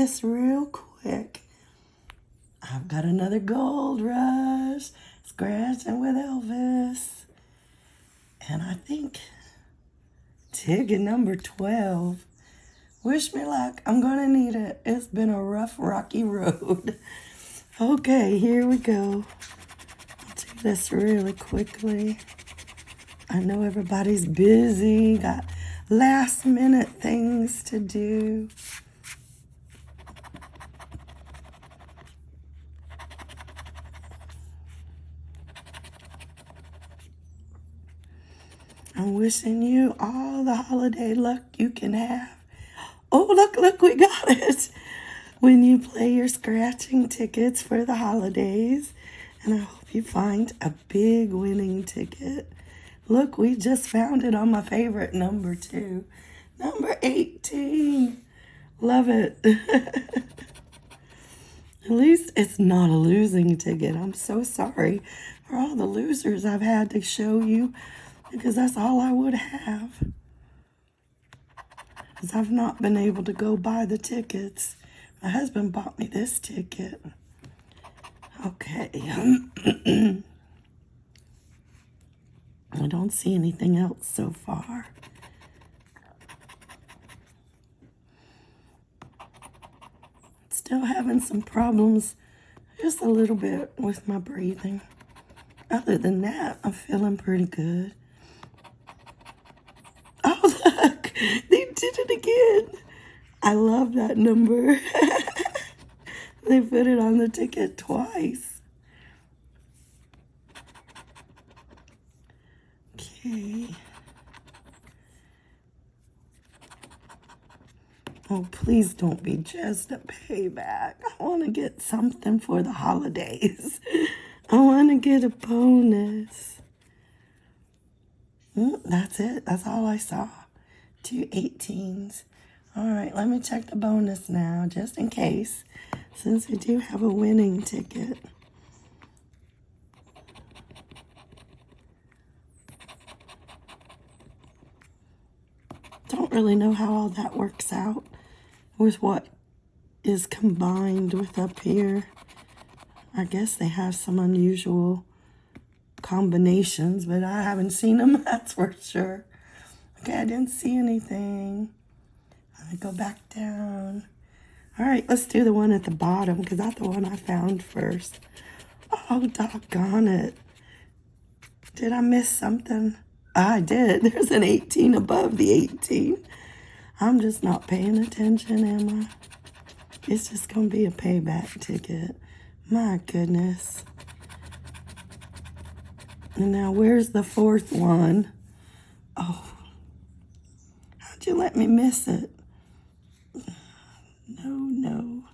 this real quick. I've got another gold rush. Scratching with Elvis. And I think ticket number 12. Wish me luck. I'm going to need it. It's been a rough, rocky road. okay, here we go. I'll do this really quickly. I know everybody's busy, got last minute things to do. I'm wishing you all the holiday luck you can have. Oh, look, look, we got it. When you play your scratching tickets for the holidays. And I hope you find a big winning ticket. Look, we just found it on my favorite number two. Number 18. Love it. At least it's not a losing ticket. I'm so sorry for all the losers I've had to show you because that's all I would have. Because I've not been able to go buy the tickets. My husband bought me this ticket. Okay. I don't see anything else so far. Still having some problems, just a little bit with my breathing. Other than that, I'm feeling pretty good. Oh, look, they did it again. I love that number. they put it on the ticket twice. Okay. Oh, please don't be just a payback. I want to get something for the holidays. I want to get a bonus. Mm, that's it. That's all I saw. Two 18s. All right, let me check the bonus now, just in case, since we do have a winning ticket. Don't really know how all that works out with what is combined with up here. I guess they have some unusual combinations, but I haven't seen them, that's for sure. Okay, I didn't see anything. Let me go back down. All right, let's do the one at the bottom because that's the one I found first. Oh, doggone it. Did I miss something? I did. There's an 18 above the 18. I'm just not paying attention, am I? It's just going to be a payback ticket. My goodness. And now where's the fourth one? Oh, how'd you let me miss it? No, no,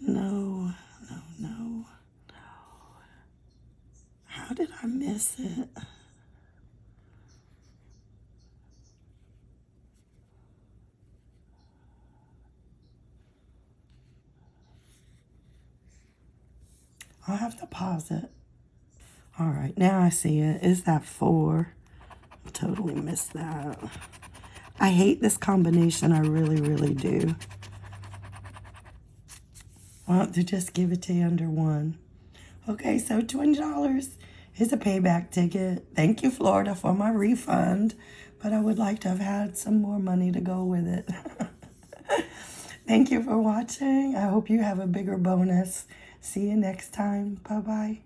no, no, no, no. How did I miss it? I'll have to pause it. All right, now I see it. Is that four? I totally missed that. I hate this combination. I really, really do. Want to just give it to you under one. Okay, so $20 is a payback ticket. Thank you, Florida, for my refund. But I would like to have had some more money to go with it. Thank you for watching. I hope you have a bigger bonus. See you next time. Bye-bye.